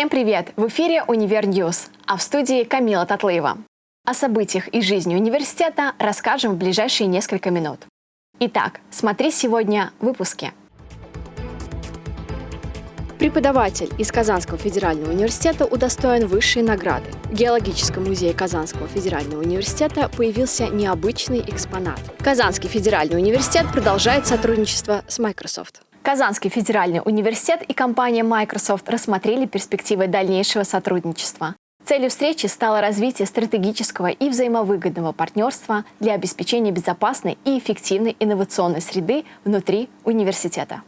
Всем привет! В эфире «Univer News», а в студии Камила Татлыева. О событиях и жизни университета расскажем в ближайшие несколько минут. Итак, смотри сегодня в выпуске. Преподаватель из Казанского федерального университета удостоен высшей награды. В Геологическом музее Казанского федерального университета появился необычный экспонат. Казанский федеральный университет продолжает сотрудничество с Microsoft. Казанский федеральный университет и компания Microsoft рассмотрели перспективы дальнейшего сотрудничества. Целью встречи стало развитие стратегического и взаимовыгодного партнерства для обеспечения безопасной и эффективной инновационной среды внутри университета.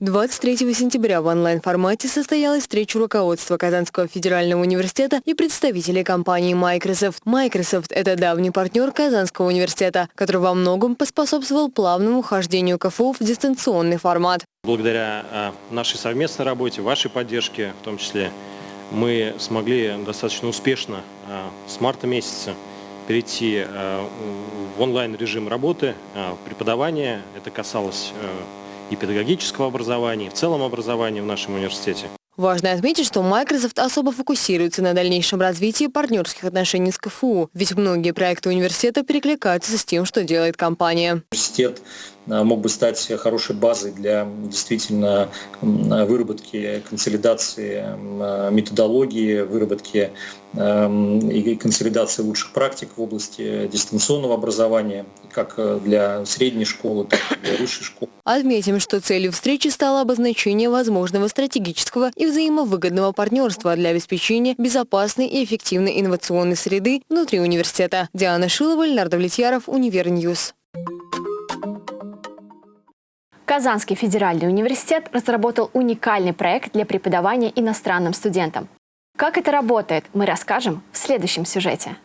23 сентября в онлайн-формате состоялась встреча руководства Казанского федерального университета и представителей компании Microsoft. Microsoft – это давний партнер Казанского университета, который во многом поспособствовал плавному хождению КФУ в дистанционный формат. Благодаря а, нашей совместной работе, вашей поддержке в том числе, мы смогли достаточно успешно а, с марта месяца перейти а, в онлайн-режим работы, преподавания. Это касалось и педагогического образования, и в целом образования в нашем университете. Важно отметить, что Microsoft особо фокусируется на дальнейшем развитии партнерских отношений с КФУ, ведь многие проекты университета перекликаются с тем, что делает компания. Университет мог бы стать хорошей базой для действительно выработки, консолидации методологии, выработки и консолидации лучших практик в области дистанционного образования, как для средней школы, так и для высшей школы. Отметим, что целью встречи стало обозначение возможного стратегического и взаимовыгодного партнерства для обеспечения безопасной и эффективной инновационной среды внутри университета. Диана Шилова, Леонард Влетьяров, Univer News. Казанский федеральный университет разработал уникальный проект для преподавания иностранным студентам. Как это работает, мы расскажем в следующем сюжете.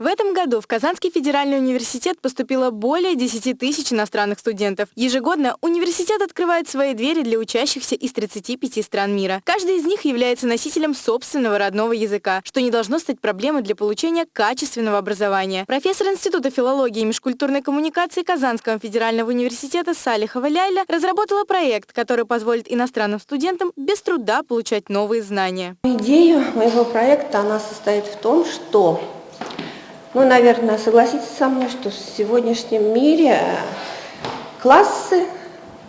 В этом году в Казанский федеральный университет поступило более 10 тысяч иностранных студентов. Ежегодно университет открывает свои двери для учащихся из 35 стран мира. Каждый из них является носителем собственного родного языка, что не должно стать проблемой для получения качественного образования. Профессор Института филологии и межкультурной коммуникации Казанского федерального университета Салихова Ляйля разработала проект, который позволит иностранным студентам без труда получать новые знания. Идея моего проекта она состоит в том, что ну, наверное, согласитесь со мной, что в сегодняшнем мире классы,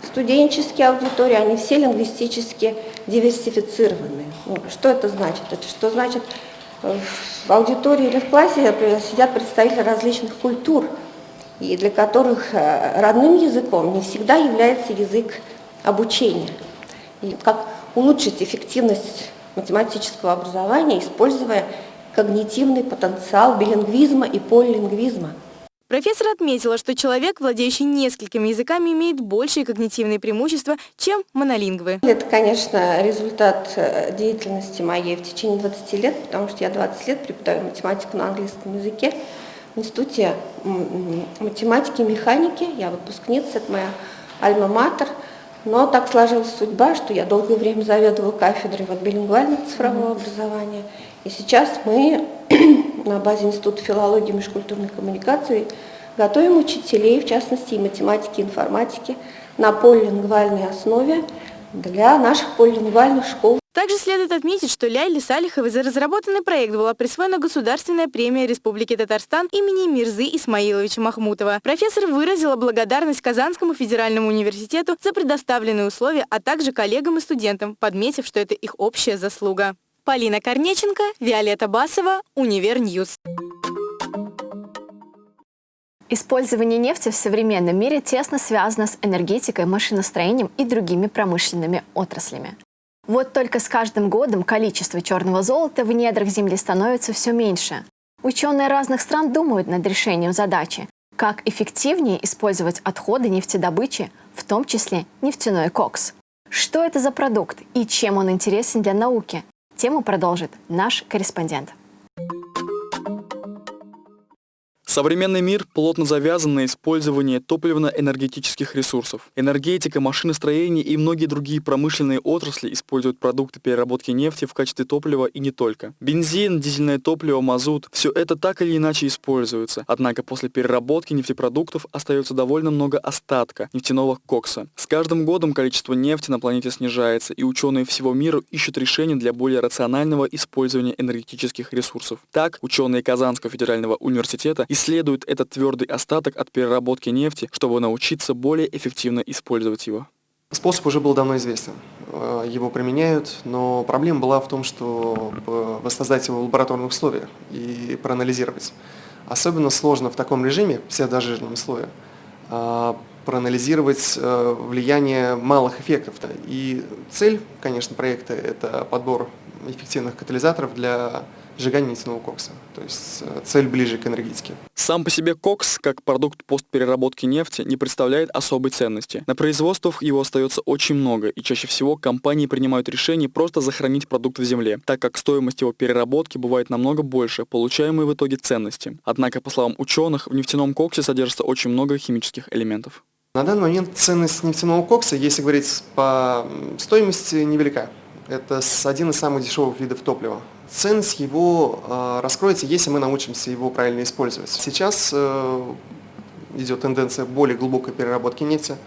студенческие аудитории, они все лингвистически диверсифицированы. Ну, что это значит? Это что значит, в аудитории или в классе сидят представители различных культур, и для которых э, родным языком не всегда является язык обучения. И как улучшить эффективность математического образования, используя когнитивный потенциал билингвизма и полилингвизма. Профессор отметила, что человек, владеющий несколькими языками, имеет большие когнитивные преимущества, чем монолингвы. Это, конечно, результат э, деятельности моей в течение 20 лет, потому что я 20 лет преподаю математику на английском языке в Институте математики и механики. Я выпускница, это моя альма-матер. Но так сложилась судьба, что я долгое время заведовала кафедрой вот, билингвального цифрового образования. И сейчас мы на базе Института филологии и межкультурной коммуникации готовим учителей, в частности и математики, и информатики, на полилингвальной основе для наших полилингвальных школ. Также следует отметить, что Ляйле Салиховой за разработанный проект была присвоена государственная премия Республики Татарстан имени Мирзы Исмаиловича Махмутова. Профессор выразила благодарность Казанскому федеральному университету за предоставленные условия, а также коллегам и студентам, подметив, что это их общая заслуга. Полина Корнеченко, Виолетта Басова, Univer News. Использование нефти в современном мире тесно связано с энергетикой, машиностроением и другими промышленными отраслями. Вот только с каждым годом количество черного золота в недрах Земли становится все меньше. Ученые разных стран думают над решением задачи, как эффективнее использовать отходы нефтедобычи, в том числе нефтяной кокс. Что это за продукт и чем он интересен для науки? Тему продолжит наш корреспондент. Современный мир плотно завязан на использовании топливно-энергетических ресурсов. Энергетика, машиностроение и многие другие промышленные отрасли используют продукты переработки нефти в качестве топлива и не только. Бензин, дизельное топливо, мазут – все это так или иначе используется. Однако после переработки нефтепродуктов остается довольно много остатка нефтяного кокса. С каждым годом количество нефти на планете снижается, и ученые всего мира ищут решения для более рационального использования энергетических ресурсов. Так, ученые Казанского федерального университета исследуют этот твердый остаток от переработки нефти, чтобы научиться более эффективно использовать его. Способ уже был давно известен. Э, его применяют, но проблема была в том, что воссоздать его в лабораторных условиях и проанализировать. Особенно сложно в таком режиме, все дожижном слое, э, проанализировать э, влияние малых эффектов. И цель, конечно, проекта – это подбор эффективных катализаторов для сжигания нефтяного кокса. То есть э, цель ближе к энергетике. Сам по себе кокс, как продукт постпереработки нефти, не представляет особой ценности. На производствах его остается очень много, и чаще всего компании принимают решение просто захоронить продукт в земле, так как стоимость его переработки бывает намного больше получаемой в итоге ценности. Однако, по словам ученых, в нефтяном коксе содержится очень много химических элементов. На данный момент ценность нефтяного кокса, если говорить по стоимости, невелика. Это один из самых дешевых видов топлива. Ценность его э, раскроется, если мы научимся его правильно использовать. Сейчас э, идет тенденция более глубокой переработки нефти,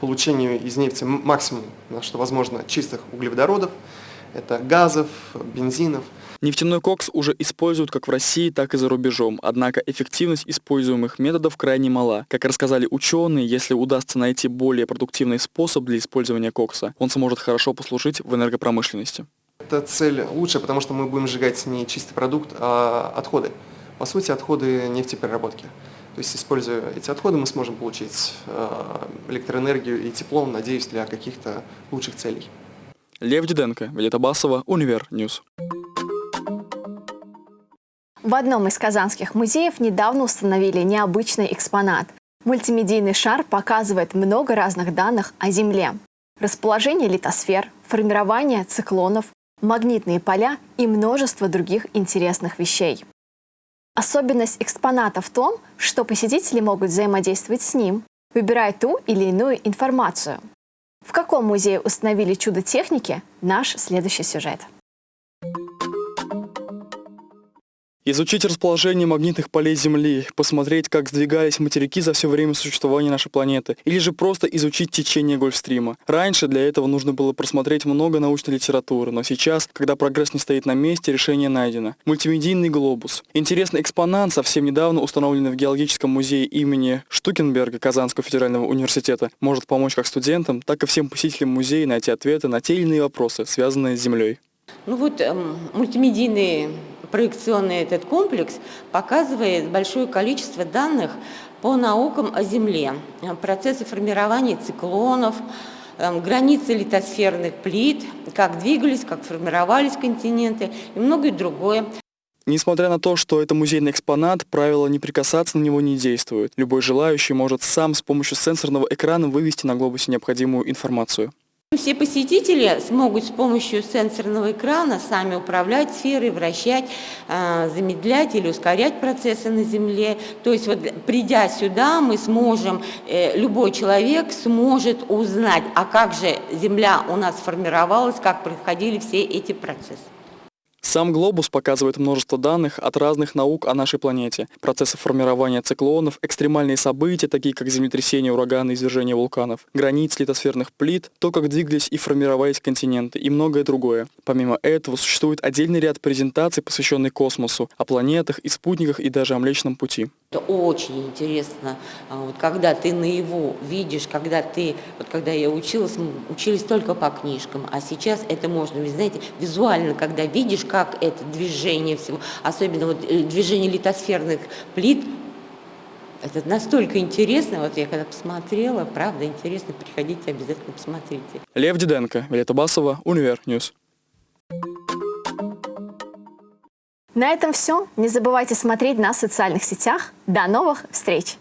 получению из нефти максимум, что возможно, чистых углеводородов, это газов, бензинов. Нефтяной кокс уже используют как в России, так и за рубежом, однако эффективность используемых методов крайне мала. Как рассказали ученые, если удастся найти более продуктивный способ для использования кокса, он сможет хорошо послужить в энергопромышленности. Эта цель лучше, потому что мы будем сжигать не чистый продукт, а отходы. По сути, отходы нефтепереработки. То есть, используя эти отходы, мы сможем получить э, электроэнергию и тепло, надеюсь, для каких-то лучших целей. Лев Диденко, Виолетта Басова, Univer News. В одном из казанских музеев недавно установили необычный экспонат. Мультимедийный шар показывает много разных данных о Земле. Расположение литосфер, формирование циклонов, магнитные поля и множество других интересных вещей. Особенность экспоната в том, что посетители могут взаимодействовать с ним, выбирая ту или иную информацию. В каком музее установили чудо техники – наш следующий сюжет. Изучить расположение магнитных полей Земли, посмотреть, как сдвигались материки за все время существования нашей планеты, или же просто изучить течение Гольфстрима. Раньше для этого нужно было просмотреть много научной литературы, но сейчас, когда прогресс не стоит на месте, решение найдено. Мультимедийный глобус. Интересный экспонат, совсем недавно установленный в Геологическом музее имени Штукенберга Казанского федерального университета, может помочь как студентам, так и всем посетителям музея найти ответы на те или иные вопросы, связанные с Землей. Ну вот эм, мультимедийный проекционный этот комплекс показывает большое количество данных по наукам о Земле, процессы формирования циклонов, эм, границы литосферных плит, как двигались, как формировались континенты и многое другое. Несмотря на то, что это музейный экспонат, правило «не прикасаться» на него не действует. Любой желающий может сам с помощью сенсорного экрана вывести на глобусе необходимую информацию. Все посетители смогут с помощью сенсорного экрана сами управлять сферой, вращать, а, замедлять или ускорять процессы на Земле. То есть вот придя сюда, мы сможем, э, любой человек сможет узнать, а как же Земля у нас формировалась, как происходили все эти процессы. Сам глобус показывает множество данных от разных наук о нашей планете. Процессы формирования циклонов, экстремальные события, такие как землетрясения, ураганы, извержения вулканов, границ литосферных плит, то, как двигались и формировались континенты и многое другое. Помимо этого, существует отдельный ряд презентаций, посвященный космосу, о планетах и спутниках и даже о Млечном Пути. Это очень интересно, а, вот когда ты наяву видишь, когда ты, вот когда я училась, мы учились только по книжкам, а сейчас это можно, вы знаете, визуально, когда видишь, как это движение всего, особенно вот э, движение литосферных плит, это настолько интересно, вот я когда посмотрела, правда интересно, приходите обязательно посмотрите. Лев Диденко, Виолетта Басова, Univer News. На этом все. Не забывайте смотреть нас в социальных сетях. До новых встреч!